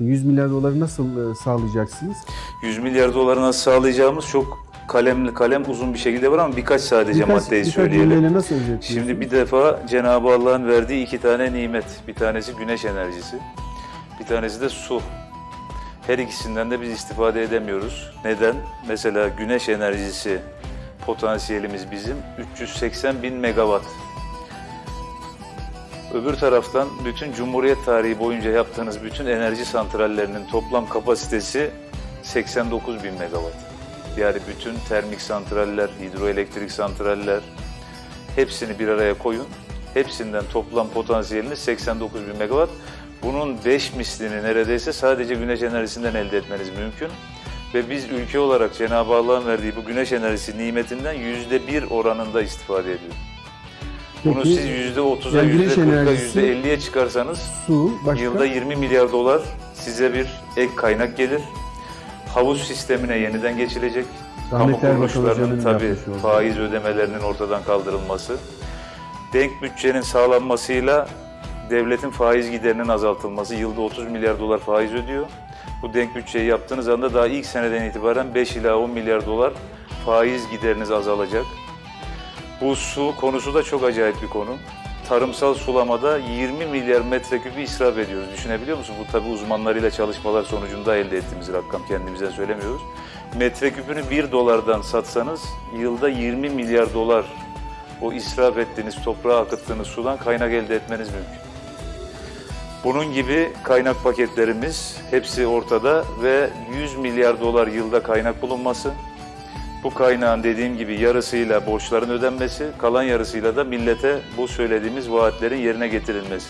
yaptın. 100 milyar doları nasıl e, sağlayacaksınız? 100 milyar doları nasıl sağlayacağımız çok kalemli kalem uzun bir şekilde var ama birkaç sadece Birkaç- maddeyi birkaç söyleyelim. nasıl? Şimdi bir defa Cenab-ı Allah'ın verdiği iki tane nimet. Bir tanesi güneş enerjisi, bir tanesi de su. Her ikisinden de biz istifade edemiyoruz. Neden? Mesela güneş enerjisi potansiyelimiz bizim 380 bin megawatt. Öbür taraftan bütün Cumhuriyet tarihi boyunca yaptığınız bütün enerji santrallerinin toplam kapasitesi 89 bin megawatt. Yani bütün termik santraller, hidroelektrik santraller hepsini bir araya koyun. Hepsinden toplam potansiyeliniz 89 bin megawatt. Bunun 5 mislini neredeyse sadece güneş enerjisinden elde etmeniz mümkün. Ve biz ülke olarak Cenab-ı Allah'ın verdiği bu güneş enerjisi nimetinden %1 oranında istifade ediyoruz. Bunu Peki, siz %30'a, yani güneş %40'a, enerjisi- %50'ye çıkarsanız su, başka? Yılda 20 milyar dolar size bir ek kaynak gelir. Havuz sistemine yeniden geçilecek. Kamu kuruluşlarının tabii faiz ödemelerinin ortadan kaldırılması. Denk bütçenin sağlanmasıyla devletin faiz giderinin azaltılması. Yılda 30 milyar dolar faiz ödüyor. Bu denk bütçeyi yaptığınız anda daha ilk seneden itibaren 5 ila 10 milyar dolar faiz gideriniz azalacak. Bu su konusu da çok acayip bir konu. Tarımsal sulamada 20 milyar metreküpü israf ediyoruz. Düşünebiliyor musun? Bu tabi uzmanlarıyla çalışmalar sonucunda elde ettiğimiz rakam. Kendimizden söylemiyoruz. Metreküpünü 1 dolardan satsanız yılda 20 milyar dolar o israf ettiğiniz, toprağa akıttığınız sudan kaynak elde etmeniz mümkün. Bunun gibi kaynak paketlerimiz hepsi ortada ve 100 milyar dolar yılda kaynak bulunması. Bu kaynağın dediğim gibi yarısıyla borçların ödenmesi, kalan yarısıyla da millete bu söylediğimiz vaatlerin yerine getirilmesi.